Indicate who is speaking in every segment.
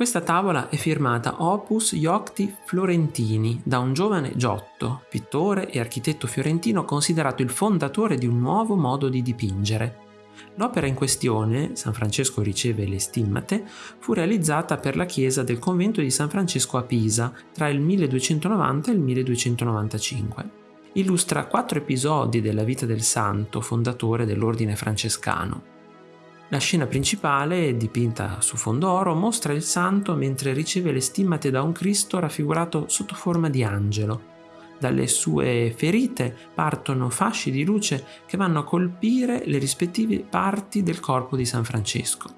Speaker 1: Questa tavola è firmata Opus Iocti Florentini da un giovane Giotto, pittore e architetto fiorentino considerato il fondatore di un nuovo modo di dipingere. L'opera in questione, San Francesco riceve le stimmate, fu realizzata per la chiesa del convento di San Francesco a Pisa tra il 1290 e il 1295. Illustra quattro episodi della vita del santo fondatore dell'ordine francescano. La scena principale, dipinta su fondo oro, mostra il santo mentre riceve le stimmate da un Cristo raffigurato sotto forma di angelo. Dalle sue ferite partono fasci di luce che vanno a colpire le rispettive parti del corpo di San Francesco.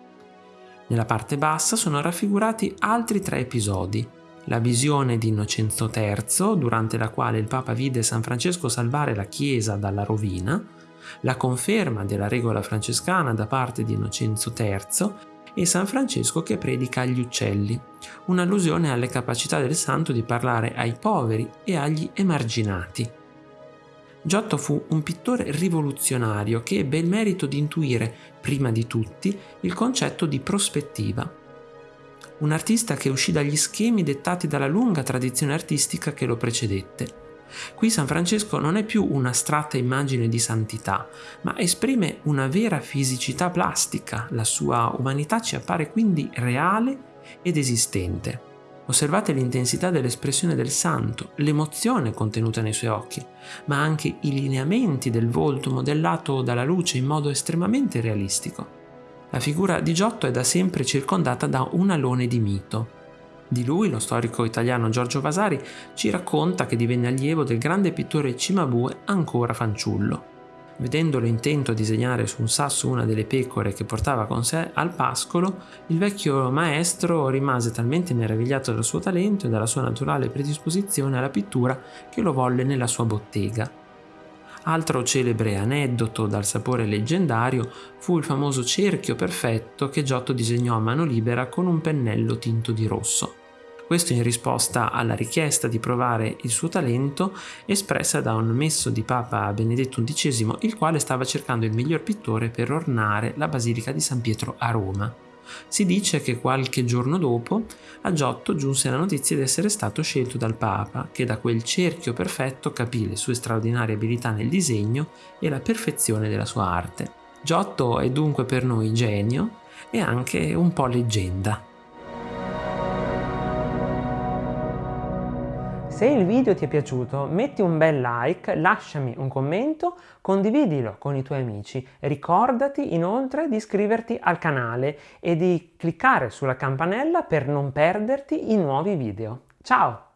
Speaker 1: Nella parte bassa sono raffigurati altri tre episodi. La visione di Innocenzo III, durante la quale il Papa vide San Francesco salvare la Chiesa dalla rovina, la conferma della regola francescana da parte di Innocenzo III e San Francesco che predica agli uccelli, un'allusione alle capacità del santo di parlare ai poveri e agli emarginati. Giotto fu un pittore rivoluzionario che ebbe il merito di intuire, prima di tutti, il concetto di prospettiva. Un artista che uscì dagli schemi dettati dalla lunga tradizione artistica che lo precedette Qui San Francesco non è più un'astratta immagine di santità, ma esprime una vera fisicità plastica, la sua umanità ci appare quindi reale ed esistente. Osservate l'intensità dell'espressione del santo, l'emozione contenuta nei suoi occhi, ma anche i lineamenti del volto modellato dalla luce in modo estremamente realistico. La figura di Giotto è da sempre circondata da un alone di mito, di lui, lo storico italiano Giorgio Vasari ci racconta che divenne allievo del grande pittore Cimabue ancora fanciullo. Vedendolo intento a disegnare su un sasso una delle pecore che portava con sé al pascolo, il vecchio maestro rimase talmente meravigliato dal suo talento e dalla sua naturale predisposizione alla pittura che lo volle nella sua bottega. Altro celebre aneddoto dal sapore leggendario fu il famoso cerchio perfetto che Giotto disegnò a mano libera con un pennello tinto di rosso questo in risposta alla richiesta di provare il suo talento espressa da un messo di Papa Benedetto XI, il quale stava cercando il miglior pittore per ornare la Basilica di San Pietro a Roma. Si dice che qualche giorno dopo a Giotto giunse la notizia di essere stato scelto dal Papa, che da quel cerchio perfetto capì le sue straordinarie abilità nel disegno e la perfezione della sua arte. Giotto è dunque per noi genio e anche un po' leggenda. Se il video ti è piaciuto metti un bel like, lasciami un commento, condividilo con i tuoi amici. Ricordati inoltre di iscriverti al canale e di cliccare sulla campanella per non perderti i nuovi video. Ciao!